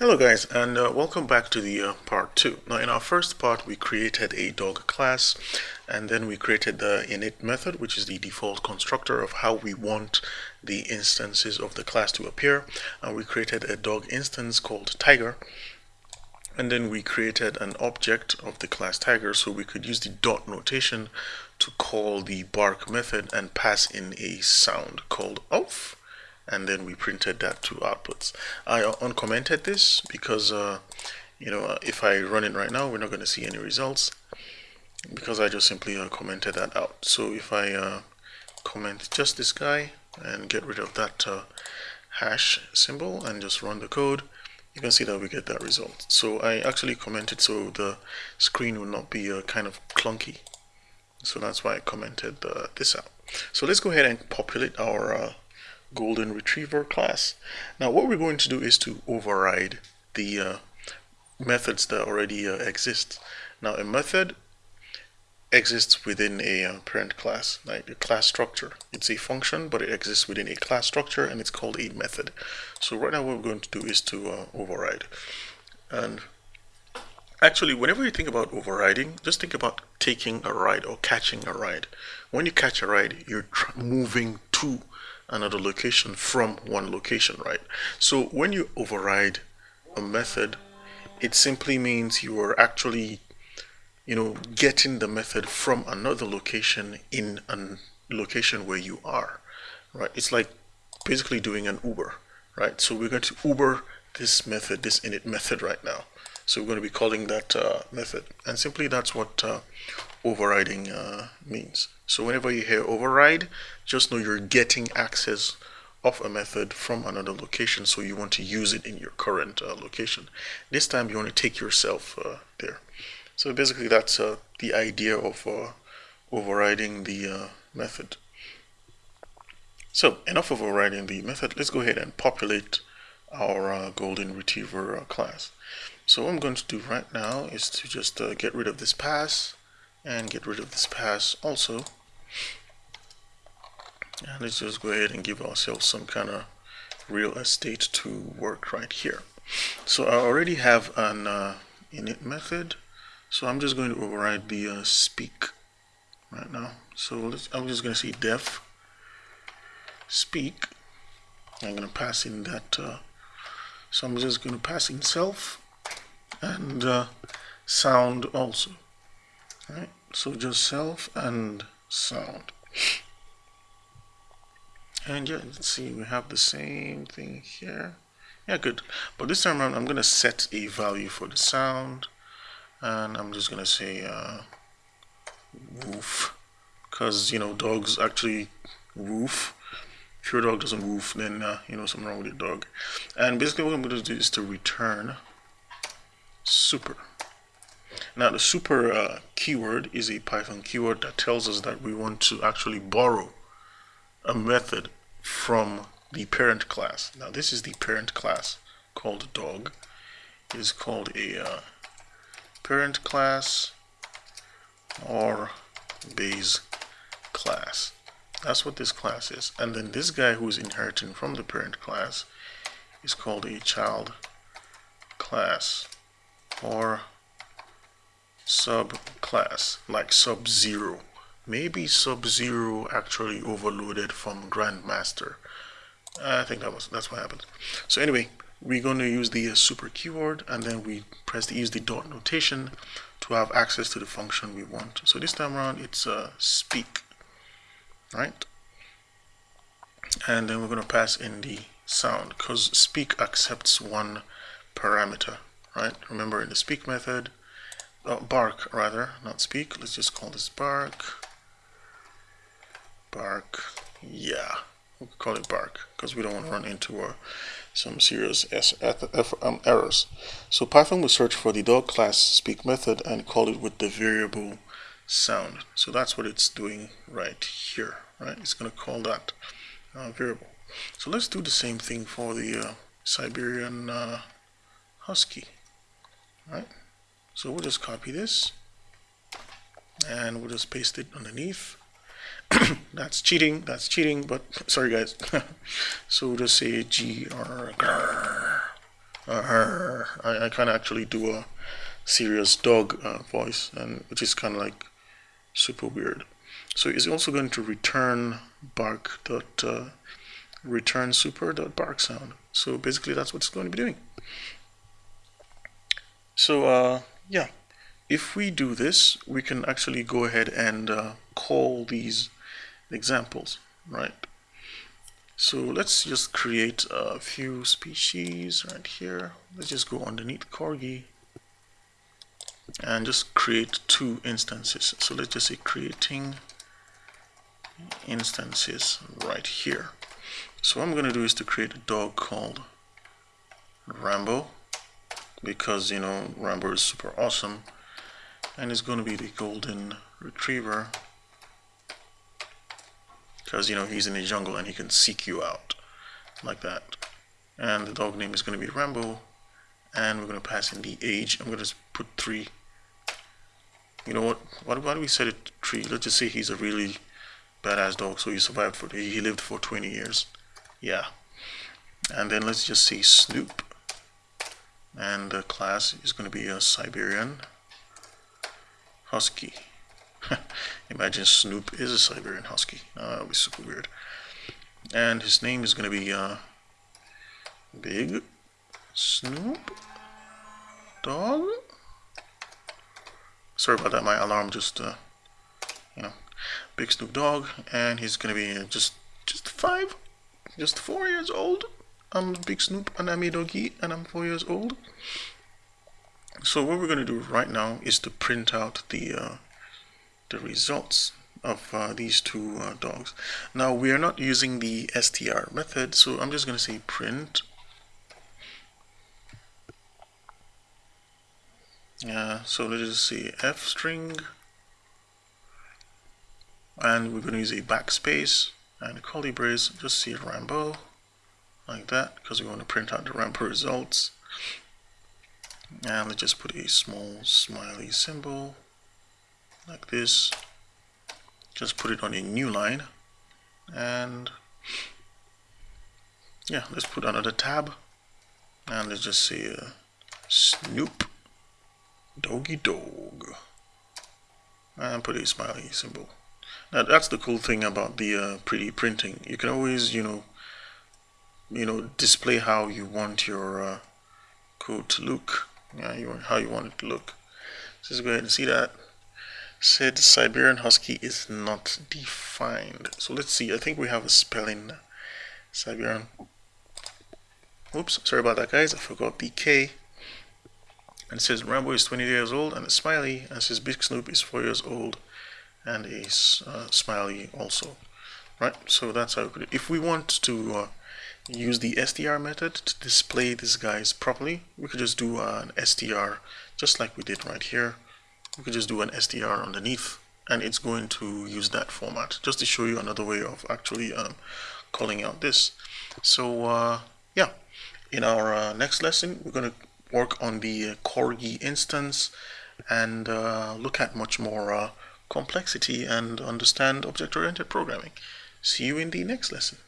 Hello guys and uh, welcome back to the uh, part 2. Now in our first part we created a dog class and then we created the init method which is the default constructor of how we want the instances of the class to appear and we created a dog instance called tiger and then we created an object of the class tiger so we could use the dot notation to call the bark method and pass in a sound called off and then we printed that to outputs. I uncommented this because uh, you know if I run it right now we're not going to see any results because I just simply uh, commented that out. So if I uh, comment just this guy and get rid of that uh, hash symbol and just run the code you can see that we get that result. So I actually commented so the screen will not be uh, kind of clunky. So that's why I commented uh, this out. So let's go ahead and populate our golden retriever class. Now what we're going to do is to override the uh, methods that already uh, exist. Now a method exists within a uh, parent class, like a class structure. It's a function, but it exists within a class structure and it's called a method. So right now what we're going to do is to uh, override. And actually, whenever you think about overriding, just think about taking a ride or catching a ride. When you catch a ride, you're moving to another location from one location, right? So when you override a method, it simply means you are actually, you know, getting the method from another location in a location where you are, right? It's like basically doing an Uber, right? So we're going to Uber this method, this init method right now. So we're going to be calling that uh, method. And simply that's what uh, overriding uh, means. So whenever you hear override, just know you're getting access of a method from another location so you want to use it in your current uh, location. This time you want to take yourself uh, there. So basically that's uh, the idea of uh, overriding the uh, method. So enough of overriding the method, let's go ahead and populate our uh, golden retriever class. So what I'm going to do right now is to just get rid of this pass and get rid of this pass also and let's just go ahead and give ourselves some kind of real estate to work right here. So I already have an uh, init method so I'm just going to override the uh, speak right now. So I'm just going to say def speak. I'm going to pass in that uh, so I'm just going to pass in self and uh, sound also. Right so just self and sound. And yeah let's see we have the same thing here. Yeah good. But this time around I'm gonna set a value for the sound and I'm just gonna say uh, woof. Because you know dogs actually woof. If your dog doesn't woof then uh, you know something wrong with your dog. And basically what I'm to do is to return super now the super uh, keyword is a Python keyword that tells us that we want to actually borrow a method from the parent class. Now this is the parent class called dog. It is called a uh, parent class or base class. That's what this class is. And then this guy who is inheriting from the parent class is called a child class or subclass like Sub-Zero. Maybe Sub-Zero actually overloaded from Grandmaster. I think that was that's what happened. So anyway, we're going to use the uh, super keyword and then we press the use the dot notation to have access to the function we want. So this time around it's uh, speak, right? And then we're going to pass in the sound because speak accepts one parameter, right? Remember in the speak method, oh, bark rather, not speak. Let's just call this bark. Bark, yeah, we'll call it bark because we don't want to run into uh, some serious S F um, errors. So Python will search for the dog class speak method and call it with the variable sound. So that's what it's doing right here, right? It's going to call that uh, variable. So let's do the same thing for the uh, Siberian uh, Husky, right? So we'll just copy this and we'll just paste it underneath. that's cheating, that's cheating, but sorry guys. so we'll just say gr, I, I can actually do a serious dog uh, voice and which is kind of like super weird so it's also going to return bark dot uh, return super dot bark sound so basically that's what it's going to be doing so uh, yeah. If we do this we can actually go ahead and uh, call these examples right? So let's just create a few species right here. Let's just go underneath corgi and just create two instances. So let's just say creating instances right here. So what I'm gonna do is to create a dog called Rambo because you know Rambo is super awesome and it's gonna be the golden retriever because you know he's in the jungle and he can seek you out like that. And the dog name is going to be Rambo and we're going to pass in the age. I'm going to put three. You know what? Why, why do we set it three? Let's just say he's a really badass dog so he survived for he lived for 20 years. Yeah. And then let's just say Snoop and the class is going to be a Siberian Husky Imagine Snoop is a Siberian Husky. Uh, that would be super weird. And his name is going to be uh, Big Snoop Dog. Sorry about that. My alarm just, uh, you know, Big Snoop Dog, and he's going to be just just five, just four years old. I'm Big Snoop, and I'm a doggy, and I'm four years old. So what we're going to do right now is to print out the uh, the results of uh, these two uh, dogs. Now we are not using the str method, so I'm just going to say print. Yeah, so let's just say f string, and we're going to use a backspace and curly brace. Just say Rambo like that because we want to print out the Rambo results. And let's just put a small smiley symbol like this. Just put it on a new line. And yeah let's put another tab. And let's just say uh, Snoop Doggy Dog and put a smiley symbol. Now that's the cool thing about the uh, 3D printing. You can always you know you know display how you want your uh, code to look yeah you want, how you want it to look so let's go ahead and see that said Siberian Husky is not defined. So let's see, I think we have a spelling Siberian. Oops, sorry about that guys, I forgot the K. And it says Rambo is 20 years old and a smiley, and says Big Snoop is 4 years old and a uh, smiley also. Right, so that's how we it. If we want to uh, use the str method to display these guys properly, we could just do an str just like we did right here. We could just do an str underneath and it's going to use that format just to show you another way of actually um, calling out this. So uh, yeah. In our uh, next lesson we're going to work on the uh, Corgi instance and uh, look at much more uh, complexity and understand object-oriented programming. See you in the next lesson